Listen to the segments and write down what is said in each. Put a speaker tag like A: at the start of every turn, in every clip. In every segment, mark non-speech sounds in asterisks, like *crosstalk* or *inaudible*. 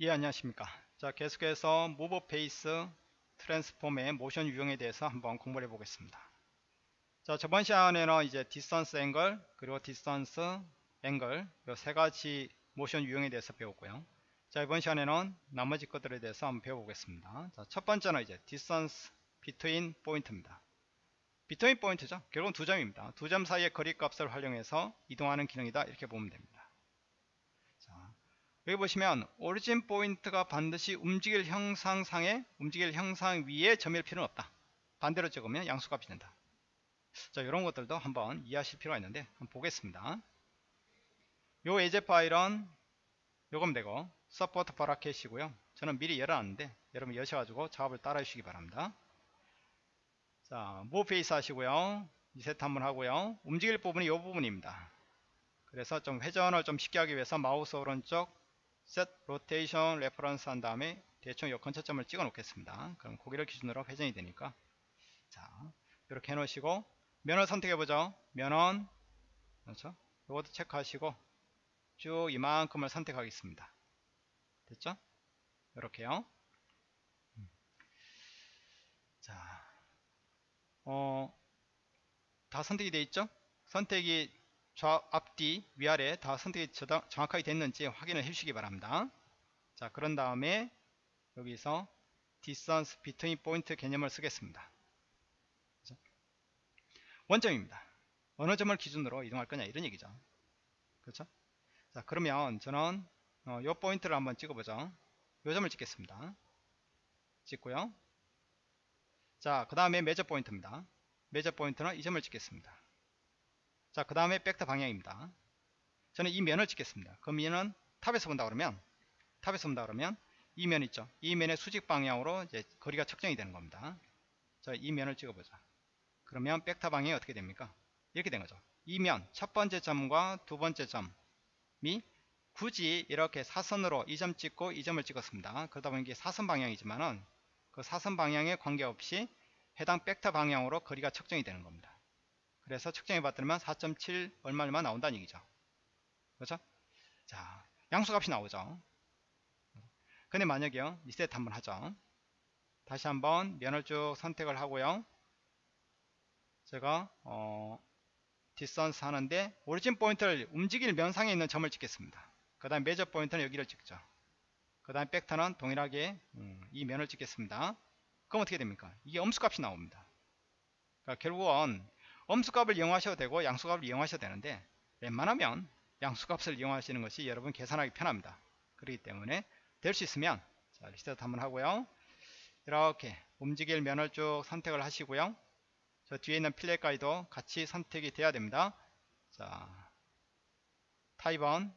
A: 예 안녕하십니까. 자 계속해서 Move Face Transform의 모션 유형에 대해서 한번 공부를 해 보겠습니다. 자 저번 시간에는 이제 Distance Angle 그리고 Distance Angle 이 세 가지 모션 유형에 대해서 배웠고요. 자 이번 시간에는 나머지 것들에 대해서 한번 배워보겠습니다. 자, 첫 번째는 이제 Distance Between Point입니다. Between Point죠. 결국은 두 점입니다. 두 점 사이의 거리 값을 활용해서 이동하는 기능이다. 이렇게 보면 됩니다 여기 보시면 Origin Point가 반드시 움직일 형상상에 움직일 형상 위에 점일 필요는 없다. 반대로 찍으면 양수값이 된다. 자 이런 것들도 한번 이해하실 필요가 있는데 한번 보겠습니다. 요 예제 파일은 요금 되고 Support Bracket이고요. 저는 미리 열어놨는데 여러분 여셔가지고 작업을 따라 주시기 바랍니다. 자 Move Face 하시고요. 리셋 한번 하고요. 움직일 부분이 이 부분입니다. 그래서 좀 회전을 좀 쉽게 하기 위해서 마우스 오른쪽 set rotation reference 한 다음에 대충 이 근처점을 찍어 놓겠습니다. 그럼 고기를 기준으로 회전이 되니까 자 이렇게 해 놓으시고 면허 선택해 보죠. 면허 그렇죠? 이것도 체크하시고 쭉 이만큼을 선택하겠습니다. 됐죠? 이렇게요. 음. 자, 어, 다 선택이 되어 있죠? 선택이 좌, 앞뒤, 위아래 다 선택이 정확하게 됐는지 확인을 해주시기 바랍니다. 자, 그런 다음에 여기서 distance between point 개념을 쓰겠습니다. 원점입니다. 어느 점을 기준으로 이동할 거냐 이런 얘기죠. 그렇죠? 자, 그러면 저는 어, 요 포인트를 한번 찍어보죠. 요 점을 찍겠습니다. 찍고요. 자, 그 다음에 Measure Point입니다. Measure Point는 이 점을 찍겠습니다. 자, 그 다음에 벡터 방향입니다. 저는 이 면을 찍겠습니다. 그 면은 Top에서 본다 그러면, Top에서 본다 그러면, 이 면 있죠. 이 면의 수직 방향으로 이제 거리가 측정이 되는 겁니다. 자, 이 면을 찍어보자. 그러면 벡터 방향이 어떻게 됩니까? 이렇게 된 거죠. 이 면, 첫 번째 점과 두 번째 점이 굳이 이렇게 사선으로 이 점 찍고 이 점을 찍었습니다. 그러다 보니 이게 사선 방향이지만은 그 사선 방향에 관계없이 해당 백터 방향으로 거리가 측정이 되는 겁니다. 그래서 측정해 봤더니만 4.7 얼마 얼마 나온다는 얘기죠. 그렇죠? 자, 양수값이 나오죠. 근데 만약에요. 리셋 한번 하죠. 다시 한번 면을 쭉 선택을 하고요. 제가 어, Distance 하는데 Origin Point를 움직일 면상에 있는 점을 찍겠습니다. 그 다음 Measure Point는 여기를 찍죠. 그 다음 벡터는 동일하게 음, 이 면을 찍겠습니다. 그럼 어떻게 됩니까? 이게 음수값이 나옵니다. 그러니까 결국은 음수값을 이용하셔도 되고 양수값을 이용하셔도 되는데 웬만하면 양수값을 이용하시는 것이 여러분 계산하기 편합니다. 그렇기 때문에 될 수 있으면 자 리셋 한번 하고요. 이렇게 움직일 면을 쭉 선택을 하시고요. 저 뒤에 있는 필렛 가이도 같이 선택이 돼야 됩니다. 자 타입은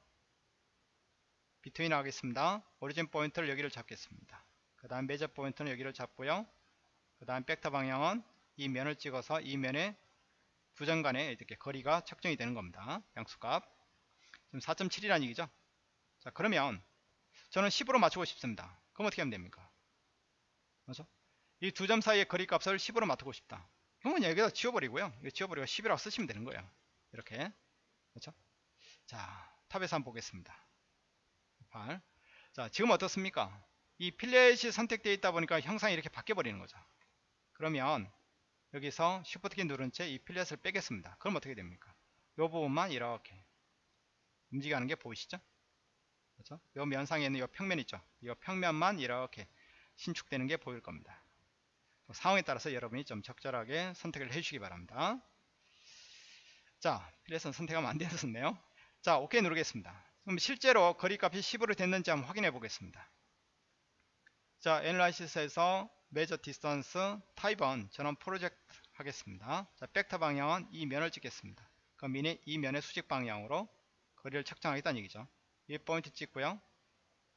A: 비트윈 하겠습니다. 오리진 포인트를 여기를 잡겠습니다. 그 다음 매저 포인트는 여기를 잡고요. 그 다음 백터 방향은 이 면을 찍어서 이 면에 두점 간의 이렇게 거리가 측정이 되는 겁니다. 양수값. 지금 4.7이라는 얘기죠. 자, 그러면 저는 10으로 맞추고 싶습니다. 그럼 어떻게 하면 됩니까? 그렇죠? 이 두 점 사이의 거리 값을 10으로 맞추고 싶다. 그러면 여기다 지워버리고요. 이거 지워버리고 10이라고 쓰시면 되는 거예요. 이렇게. 그렇죠? 자, Top에서 한번 보겠습니다. 8. 자, 지금 어떻습니까? 이 fillet이 선택되어 있다 보니까 형상이 이렇게 바뀌어 버리는 거죠. 그러면 여기서 Shift 키 누른 채 이 fillet을 빼겠습니다. 그럼 어떻게 됩니까? 이 부분만 이렇게 움직이는 게 보이시죠? 그렇죠? 이 면상에 있는 이 평면 있죠? 이 평면만 이렇게 신축되는 게 보일 겁니다. 상황에 따라서 여러분이 좀 적절하게 선택을 해주시기 바랍니다. 자, fillet은 선택하면 안 되었네요. 자, OK 누르겠습니다. 그럼 실제로 거리값이 10으로 됐는지 한번 확인해 보겠습니다. 자, Analysis에서 Measure Distance 타입은 저는 프로젝트 하겠습니다. 자, 벡터 방향은 이 면을 찍겠습니다. 그 면이 이 면의 수직 방향으로 거리를 측정하겠다는 얘기죠. 이 포인트 찍고요.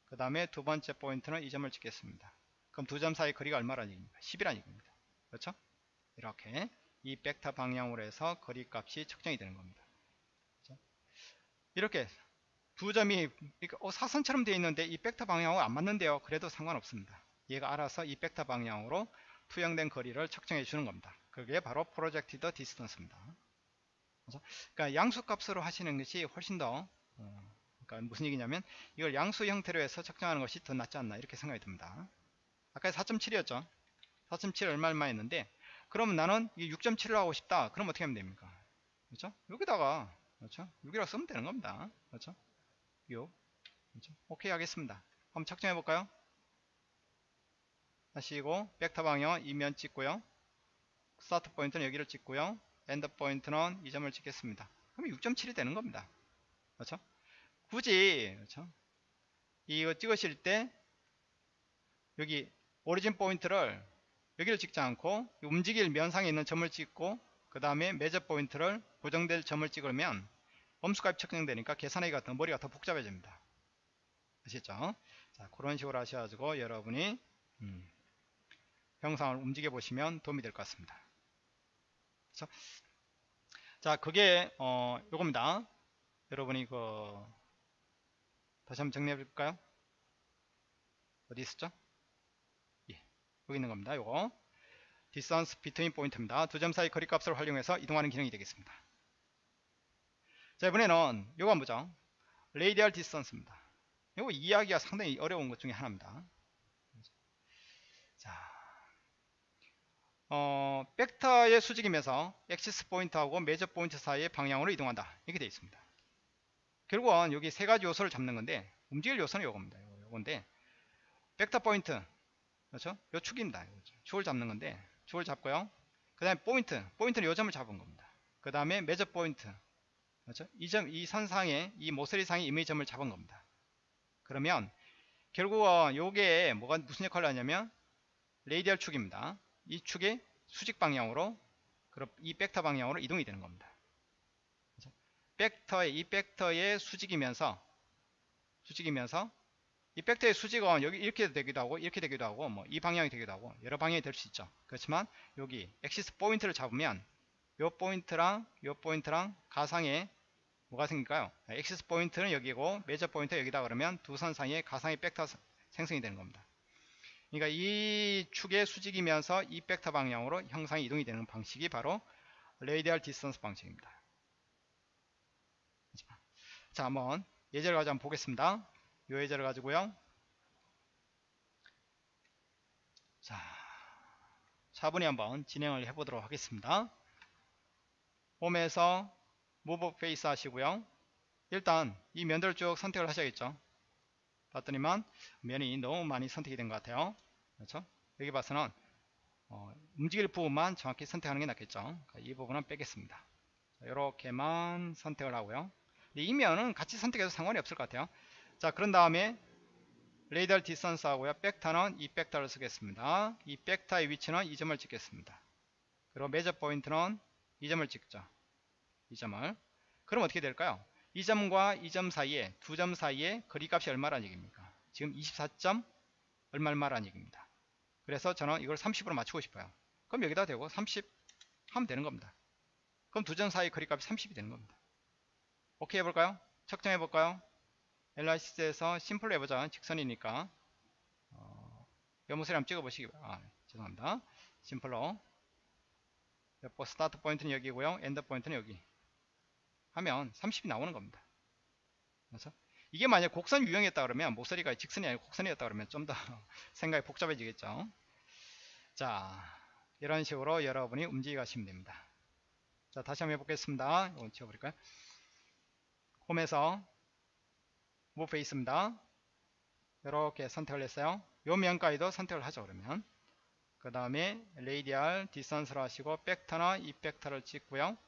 A: 그 다음에 두 번째 포인트는 이 점을 찍겠습니다. 그럼 두 점 사이 거리가 얼마라는 얘기입니까? 10이라는 얘기입니다. 그렇죠? 이렇게 이 벡터 방향으로 해서 거리 값이 측정이 되는 겁니다. 그렇죠? 이렇게 두 점이 어, 사선처럼 되어 있는데 이 벡터 방향하고 안 맞는데요. 그래도 상관없습니다. 얘가 알아서 이 벡터 방향으로 투영된 거리를 측정해 주는 겁니다. 그게 바로 Projected Distance입니다. 그러니까 양수값으로 하시는 것이 훨씬 더 어, 그러니까 무슨 얘기냐면 이걸 양수 형태로 해서 측정하는 것이 더 낫지 않나 이렇게 생각이 듭니다. 아까 4.7이었죠. 4.7 얼마 얼마 했는데 그러면 나는 이 6.7을 하고 싶다. 그럼 어떻게 하면 됩니까? 그렇죠? 여기다가 그렇죠? 6이라고 쓰면 되는 겁니다. 그렇죠? 6 그렇죠? 오케이 하겠습니다. 한번 측정해 볼까요? 하시고 벡터 방향 이면 찍고요. Start Point는 여기를 찍고요. End Point는 이 점을 찍겠습니다. 그러면 6.7이 되는 겁니다. 그렇죠? 굳이 그렇죠? 이거 찍으실 때 여기 Origin Point를 여기를 찍지 않고 움직일 면상에 있는 점을 찍고 그 다음에 Measure Point를 고정될 점을 찍으면 음수값이 측정되니까 계산하기가 더 머리가 더 복잡해집니다. 아시죠? 자 그런 식으로 하셔가지고 여러분이 음, 형상을 움직여 보시면 도움이 될 것 같습니다. 그렇죠? 자 그게 어 요겁니다. 여러분이 그 다시 한번 정리해 볼까요? 어디 있었죠? 예, 여기 있는 겁니다. 요거 distance between 포인트입니다. 두 점 사이 거리 값을 활용해서 이동하는 기능이 되겠습니다. 자 이번에는 요거 한번 보죠. radial distance입니다. 요거 이해하기가 상당히 어려운 것 중에 하나입니다. 어, 벡터의 수직이면서 Axis Point하고 Measure Point 사이의 방향으로 이동한다. 이렇게 되어 있습니다. 결국은 여기 세 가지 요소를 잡는 건데 움직일 요소는 요겁니다. 요건데 벡터 포인트 그렇죠? 요 축입니다. 축을 잡는 건데 축을 잡고요. 그 다음에 포인트 포인트는 요 점을 잡은 겁니다. 그 다음에 Measure Point 그렇죠? 이 점, 이 선상에 이 모서리상에 임의 점을 잡은 겁니다. 그러면 결국은 요게 뭐가 무슨 역할을 하냐면 Radial 축입니다. 이 축의 수직 방향으로 이 벡터 방향으로 이동이 되는 겁니다. 벡터의 이 벡터의 수직이면서 수직이면서 이 벡터의 수직은 여기 이렇게 되기도 하고 이렇게 되기도 하고 뭐 이 방향이 되기도 하고 여러 방향이 될 수 있죠. 그렇지만 여기 Axis Point를 잡으면 요 포인트랑 요 포인트랑 가상의 뭐가 생길까요? Axis Point는 여기고 Measure Point 여기다 그러면 두 선 사이에 가상의 벡터 생성이 되는 겁니다. 그러니까 이 축의 수직이면서 이 벡터 방향으로 형상이 이동이 되는 방식이 바로 Radial Distance 방식입니다. 자, 한번 예제를 가지고 한번 보겠습니다. 이 예제를 가지고요. 자, 차분히 한번 진행을 해보도록 하겠습니다. 홈에서 Move Face 하시고요. 일단 이 면들을 쭉 선택을 하셔야겠죠. 봤더니만 면이 너무 많이 선택이 된 것 같아요. 그렇죠? 여기 봐서는 어, 움직일 부분만 정확히 선택하는 게 낫겠죠. 그러니까 이 부분은 빼겠습니다. 이렇게만 선택을 하고요. 이 면은 같이 선택해도 상관이 없을 것 같아요. 자, 그런 다음에 Radial Distance 하고요. 벡터는 이 벡터를 쓰겠습니다. 이 벡터의 위치는 이 점을 찍겠습니다. 그리고 Measure Point는 이 점을 찍죠. 이 점을. 그럼 어떻게 될까요? 이 점과 이 점 사이에 두 점 사이에 거리값이 얼마라는 얘기입니까? 지금 24점 얼마 얼마라는 얘기입니다. 그래서 저는 이걸 30으로 맞추고 싶어요. 그럼 여기다 대고 30 하면 되는 겁니다. 그럼 두 점 사이 거리값이 30이 되는 겁니다. 오케이 해볼까요? 측정해 볼까요? Analysis에서 Simple로 해보자. 직선이니까 어, 연못을 한번 찍어보시기 바랍니다. 아, 죄송합니다. Simple로 Start Point는 여기고요. End Point는 여기 하면 30이 나오는 겁니다. 그래서 이게 만약 곡선 유형이었다 그러면 모서리가 직선이 아니고 곡선이었다 그러면 좀 더 *laughs* 생각이 복잡해지겠죠. 자, 이런 식으로 여러분이 움직여 가시면 됩니다. 자, 다시 한번 해보겠습니다. 이거 지워버릴까요? 홈에서 Move Face입니다. 이렇게 선택을 했어요. 요 면까지도 선택을 하죠. 그러면 그 다음에 Radial Distance를 하시고 벡터나 이 벡터를 찍고요.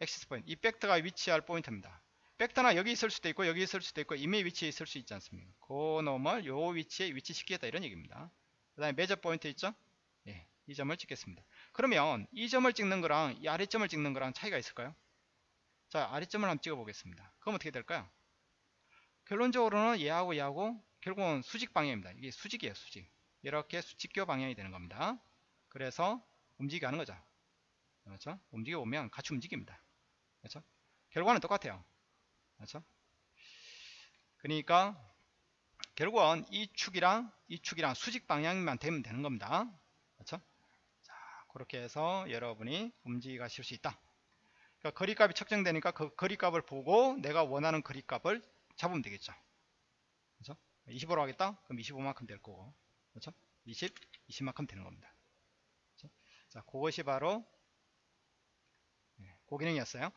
A: Axis Point. 이 벡터가 위치할 포인트입니다. 벡터나 여기 있을 수도 있고 여기 있을 수도 있고 임의 위치에 있을 수 있지 않습니까? 그 놈을 요 위치에 위치시키겠다 이런 얘기입니다. 그 다음에 매저 포인트 있죠? 예, 이 점을 찍겠습니다. 그러면 이 점을 찍는 거랑 이 아래점을 찍는 거랑 차이가 있을까요? 자 아래점을 한번 찍어 보겠습니다. 그럼 어떻게 될까요? 결론적으로는 얘하고 얘하고 결국은 수직 방향입니다. 이게 수직이에요 수직. 이렇게 수직교 방향이 되는 겁니다. 그래서 움직이게 하는 거죠. 그렇죠? 움직여 보면 같이 움직입니다. 그렇죠? 결과는 똑같아요. 그렇죠? 그러니까 결국은 이 축이랑 이 축이랑 수직 방향만 되면 되는 겁니다. 그렇죠? 자, 그렇게 해서 여러분이 움직여 가실 수 있다. 그러니까 거리값이 측정되니까 그 거리값을 보고 내가 원하는 거리값을 잡으면 되겠죠. 그렇죠? 25로 하겠다? 그럼 25만큼 될 거고. 그렇죠? 20, 20만큼 되는 겁니다. 그렇죠? 자, 그것이 바로 네, 그 기능이었어요.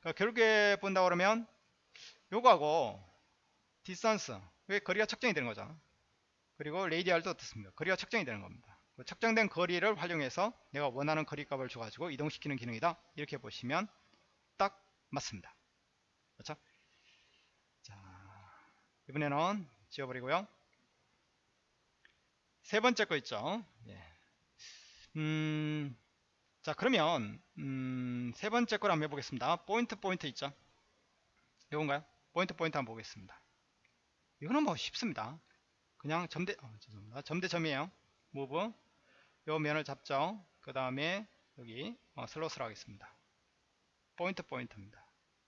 A: 그러니까 결국에 본다 그러면 요거하고 Distance 왜 거리가 측정이 되는 거죠. 그리고 Radial도 어떻습니까? 거리가 측정이 되는 겁니다. 그 측정된 거리를 활용해서 내가 원하는 거리값을 줘가지고 이동시키는 기능이다. 이렇게 보시면 딱 맞습니다. 그렇죠? 자, 이번에는 지워버리고요. 세 번째 거 있죠. 예. 음, 자, 그러면 음, 세 번째 걸 한번 해보겠습니다. 포인트 포인트 있죠. 이건가요? 포인트 포인트 한번 보겠습니다. 이거는 뭐 쉽습니다. 그냥 점대 어, 죄송합니다. 점대점이에요. Move 요 면을 잡죠. 그 다음에 여기 어, 슬롯을 하겠습니다. 포인트 포인트입니다.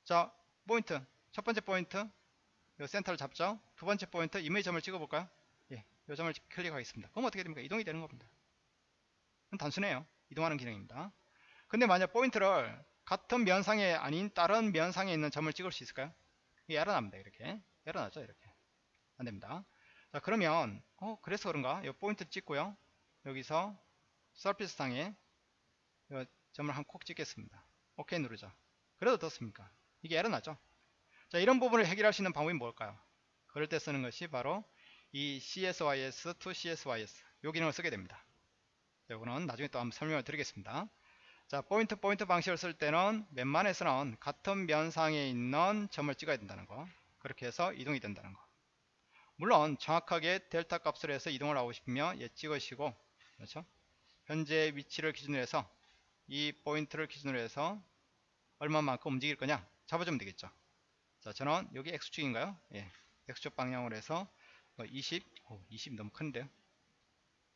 A: 자 포인트 첫 번째 포인트 요 센터를 잡죠. 두 번째 포인트 임의의 점을 찍어볼까요? 예, 요 점을 클릭하겠습니다. 그럼 어떻게 됩니까? 이동이 되는 겁니다. 단순해요. 이동하는 기능입니다. 근데 만약 포인트를 같은 면상에 아닌 다른 면상에 있는 점을 찍을 수 있을까요? 이게 에러 납니다. 이렇게 에러 나죠. 이렇게 안됩니다. 자 그러면 어 그래서 그런가? 이 포인트 찍고요. 여기서 surface 상에 이 점을 한 콕 찍겠습니다. 오케이 누르죠. 그래도 어떻습니까? 이게 에러 나죠. 자 이런 부분을 해결할 수 있는 방법이 뭘까요? 그럴 때 쓰는 것이 바로 이 CSYS to CSYS 요 기능을 쓰게 됩니다. 이거는 나중에 또 한번 설명을 드리겠습니다. 자 포인트 포인트 방식을 쓸 때는 웬만해서 는 같은 면상에 있는 점을 찍어야 된다는 거. 그렇게 해서 이동이 된다는 거. 물론 정확하게 델타 값을 해서 이동을 하고 싶으면 얘 찍으시고 그렇죠? 현재 위치를 기준으로 해서 이 포인트를 기준으로 해서 얼마만큼 움직일 거냐 잡아주면 되겠죠. 자 저는 여기 X축인가요? 예 X축 방향으로 해서 20 오, 20 너무 큰데요?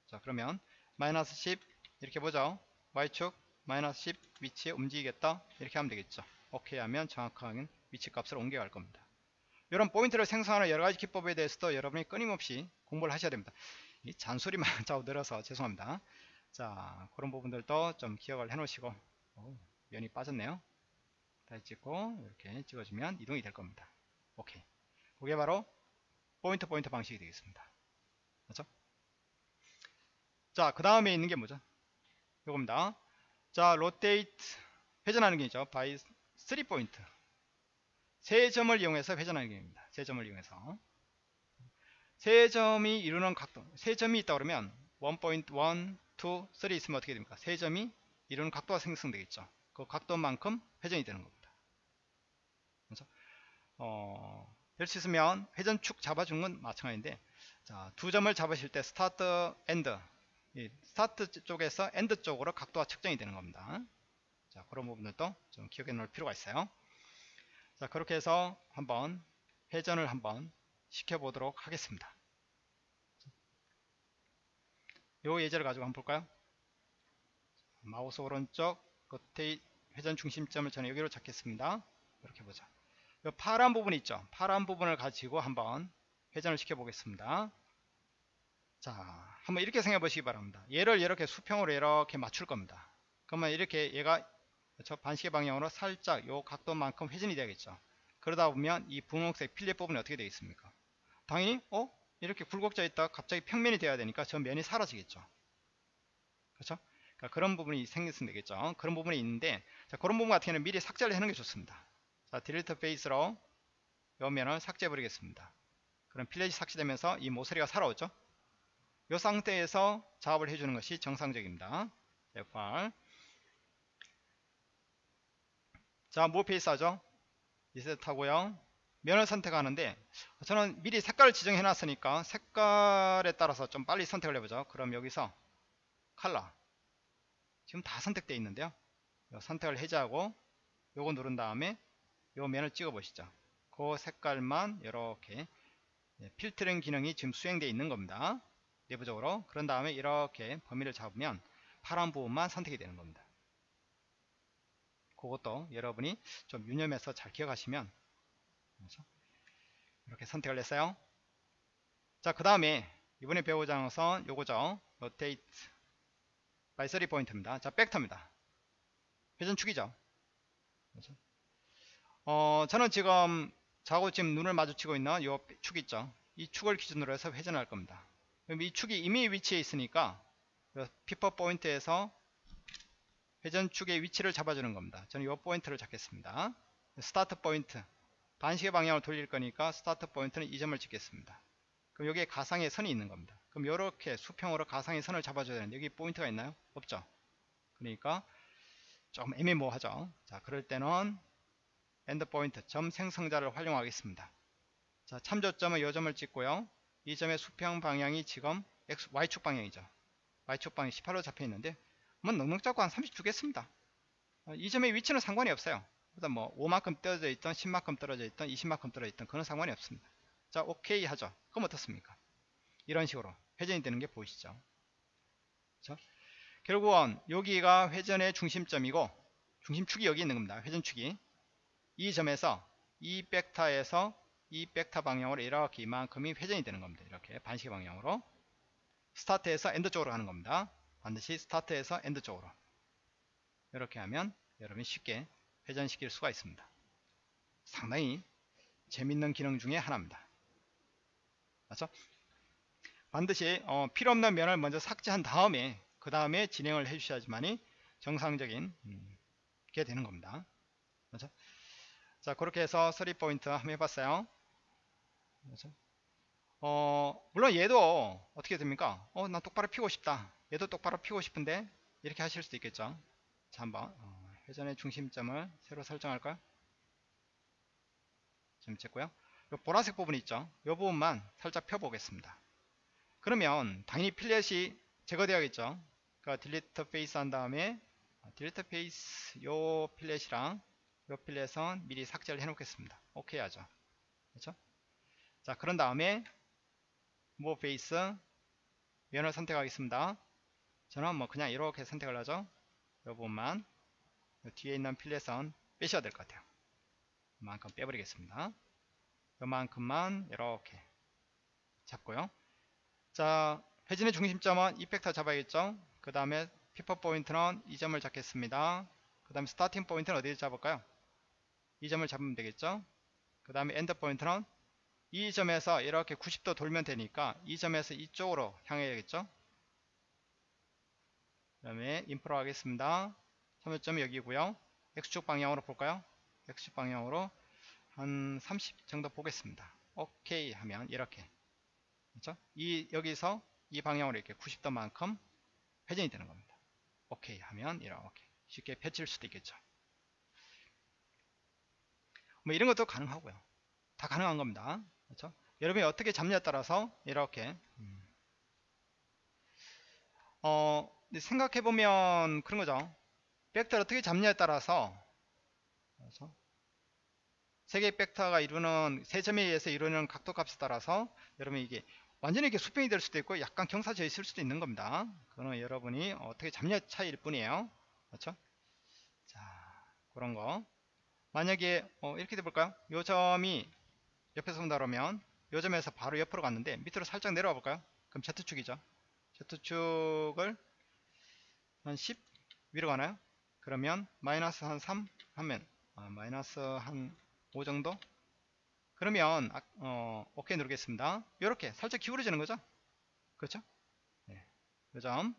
A: 자 그러면 마이너스 10 이렇게 보죠. Y축 마이너스 10 위치에 움직이겠다. 이렇게 하면 되겠죠. 오케이 하면 정확한 위치 값을 옮겨갈 겁니다. 이런 포인트를 생성하는 여러가지 기법에 대해서도 여러분이 끊임없이 공부를 하셔야 됩니다. 이 잔소리만 *laughs* 자꾸 늘어서 죄송합니다. 자 그런 부분들도 좀 기억을 해 놓으시고. 오, 면이 빠졌네요. 다시 찍고 이렇게 찍어주면 이동이 될 겁니다. 오케이. 그게 바로 point point 방식이 되겠습니다. 그렇죠? 자 그 다음에 있는 게 뭐죠? 이겁니다. 자 rotate 회전하는 게 있죠. by 3 포인트 세 점을 이용해서 회전하는 기능입니다. 세 점을 이용해서. 세 점이 이루는 각도 세 점이 있다 그러면 1.1, 2, 3 있으면 어떻게 됩니까? 세 점이 이루는 각도가 생성되겠죠. 그 각도만큼 회전이 되는 겁니다. 그래서 어, 될수 있으면 회전축 잡아준 건 마찬가지인데 자, 두 점을 잡으실 때 start end start 쪽에서 end 쪽으로 각도가 측정이 되는 겁니다. 자, 그런 부분들도 좀 기억해 놓을 필요가 있어요. 자, 그렇게 해서 한번 회전을 한번 시켜보도록 하겠습니다. 요 예제를 가지고 한번 볼까요? 마우스 오른쪽 끝에 회전 중심점을 저는 여기로 잡겠습니다. 이렇게 보자. 요 파란 부분 있죠? 파란 부분을 가지고 한번 회전을 시켜 보겠습니다. 자, 한번 이렇게 생각해 보시기 바랍니다. 얘를 이렇게 수평으로 이렇게 맞출 겁니다. 그러면 이렇게 얘가 그렇죠? 반시계 방향으로 살짝 요 각도만큼 회전이 되겠죠. 그러다 보면 이 분홍색 fillet 부분이 어떻게 되겠습니까? 당연히 어? 이렇게 굴곡져 있다 갑자기 평면이 돼야 되니까 저 면이 사라지겠죠. 그렇죠? 그러니까 그런 부분이 생겼으면 되겠죠. 그런 부분이 있는데 자, 그런 부분 같은 경우는 미리 삭제를 해놓는 게 좋습니다. 자, delete face로 요 면을 삭제해 버리겠습니다. 그럼 fillet이 삭제되면서 이 모서리가 살아오죠. 이 상태에서 작업을 해주는 것이 정상적입니다. F8 자, move face 하죠? 리셋 하고요. 면을 선택하는데 저는 미리 색깔을 지정해 놨으니까 색깔에 따라서 좀 빨리 선택을 해보죠. 그럼 여기서 컬러 지금 다 선택되어 있는데요. 선택을 해제하고 요거 누른 다음에 요 면을 찍어 보시죠. 그 색깔만 이렇게 필터링 기능이 지금 수행되어 있는 겁니다. 내부적으로 그런 다음에 이렇게 범위를 잡으면 파란 부분만 선택이 되는 겁니다 그것도 여러분이 좀 유념해서 잘 기억하시면? 이렇게 선택을 했어요 자그 다음에 이번에 배우자 것은 요거죠 rotate by 3 포인트입니다 자 벡터입니다 회전축이죠 그렇죠? 어, 저는 지금 자고 지금 눈을 마주치고 있는 이축 있죠. 이 축을 기준으로 해서 회전할 겁니다. 이 축이 이미 위치에 있으니까 pivot point에서 회전축의 위치를 잡아주는 겁니다. 저는 이 포인트를 잡겠습니다. start point 반시계 방향으로 돌릴 거니까 start point는 이 점을 찍겠습니다. 그럼 여기에 가상의 선이 있는 겁니다. 그럼 이렇게 수평으로 가상의 선을 잡아줘야 되는데 여기 포인트가 있나요? 없죠. 그러니까 조금 애매모호하죠. 자, 그럴 때는 end point 점 생성자를 활용하겠습니다. 자, 참조점은 이 점을 찍고요. 이 점의 수평 방향이 지금 X, Y축 방향이죠. Y축 방향 18로 잡혀 있는데 뭐 넉넉 잡고 한 30 주겠습니다. 어, 이 점의 위치는 상관이 없어요. 그다음 뭐 5만큼 떨어져 있던 10만큼 떨어져 있던 20만큼 떨어져 있던 그런 상관이 없습니다. 자, 오케이 하죠. 그럼 어떻습니까? 이런 식으로 회전이 되는 게 보이시죠? 그렇죠? 결국은 여기가 회전의 중심점이고 중심축이 여기 있는 겁니다. 회전축이 이 점에서 이 벡터에서 이 벡터 방향으로 이렇게 이만큼이 회전이 되는 겁니다. 이렇게 반시 방향으로 start에서 end 쪽으로 가는 겁니다. 반드시 start에서 end 쪽으로 이렇게 하면 여러분이 쉽게 회전시킬 수가 있습니다. 상당히 재밌는 기능 중에 하나입니다. 맞죠? 반드시 어, 필요없는 면을 먼저 삭제한 다음에 그 다음에 진행을 해주셔야지만이 정상적인 음, 게 되는 겁니다. 맞죠? 자 그렇게 해서 3포인트 한번 해봤어요. 맞죠? 어, 물론 얘도 어떻게 됩니까? 어, 나 똑바로 피고 싶다. 얘도 똑바로 피고 싶은데 이렇게 하실 수도 있겠죠. 자 한번 어, 회전의 중심점을 새로 설정할까요? 좀 찍고요. 요 보라색 부분 있죠. 이 부분만 살짝 펴보겠습니다. 그러면 당연히 fillet이 제거되어야겠죠. 그러니까 delete face 한 다음에 delete face 요 fillet이랑 요 fillet은 미리 삭제를 해 놓겠습니다. 오케이 하죠. 그렇죠? 자 그런 다음에 move face 면을 선택하겠습니다. 저는 뭐 그냥 이렇게 선택을 하죠. 이 부분만 뒤에 있는 fillet은 빼셔야 될 것 같아요. 이만큼 빼버리겠습니다. 요만큼만 이렇게 잡고요. 자, 회전의 중심점은 이 벡터 잡아야겠죠? 그 다음에 pivot point는 이 점을 잡겠습니다. 그 다음에 starting point는 어디에 잡을까요? 이 점을 잡으면 되겠죠? 그 다음에 end point는 이 점에서 이렇게 90도 돌면 되니까 이 점에서 이쪽으로 향해야겠죠? 그 다음에 인프로 하겠습니다. 참여점이 여기고요. X축 방향으로 볼까요? X축 방향으로 한 30 정도 보겠습니다. 오케이 하면 이렇게 그렇죠? 이 여기서 이 방향으로 이렇게 90도만큼 회전이 되는 겁니다. 오케이 하면 이렇게 쉽게 펼칠 수도 있겠죠. 뭐 이런 것도 가능하고요. 다 가능한 겁니다. 그렇죠? 여러분이 어떻게 잡냐에 따라서 이렇게 음. 어 생각해 보면 그런 거죠. 벡터를 어떻게 잡냐에 따라서 그렇죠? 세 개의 벡터가 이루는 세 점에 의해서 이루는 각도 값에 따라서 여러분 이게 완전히 이렇게 수평이 될 수도 있고 약간 경사져 있을 수도 있는 겁니다. 그거는 여러분이 어떻게 잡냐 차이일 뿐이에요. 그렇죠? 자, 그런 거. 만약에 어, 이렇게 돼 볼까요? 요 점이 옆에서 본다 그러면 요 점에서 바로 옆으로 갔는데 밑으로 살짝 내려와 볼까요? 그럼 Z축이죠. Z축을 한 10 위로 가나요? 그러면 마이너스 한 3 하면 아, 마이너스 한 5 정도 그러면 아, 어, 오케이 누르겠습니다 이렇게 살짝 기울어지는 거죠 그렇죠 네. 요점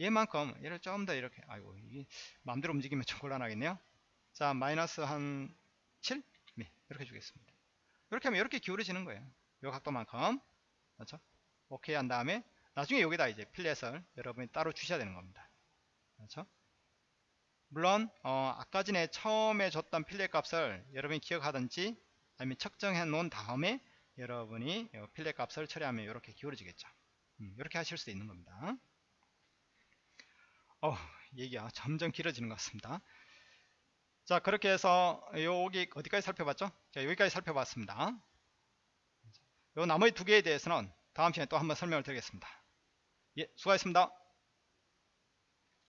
A: 얘만큼 얘를 좀 더 이렇게 아이고 이게 마음대로 움직이면 좀 곤란하겠네요 자 마이너스 한 7? 네, 이렇게 주겠습니다 이렇게 하면 이렇게 기울어지는 거예요. 요 각도만큼. 그렇죠? 오케이 한 다음에 나중에 여기다 이제 필렛을 여러분이 따로 주셔야 되는 겁니다. 그렇죠? 물론 어, 아까 전에 처음에 줬던 필렛 값을 여러분이 기억하든지 아니면 측정해 놓은 다음에 여러분이 필렛 값을 처리하면 이렇게 기울어지겠죠. 음, 이렇게 하실 수 있는 겁니다. 어, 얘기가 점점 길어지는 것 같습니다 자 그렇게 해서 여기 어디까지 살펴봤죠? 자 여기까지 살펴봤습니다. 요 나머지 두 개에 대해서는 다음 시간에 또 한번 설명을 드리겠습니다. 예 수고하셨습니다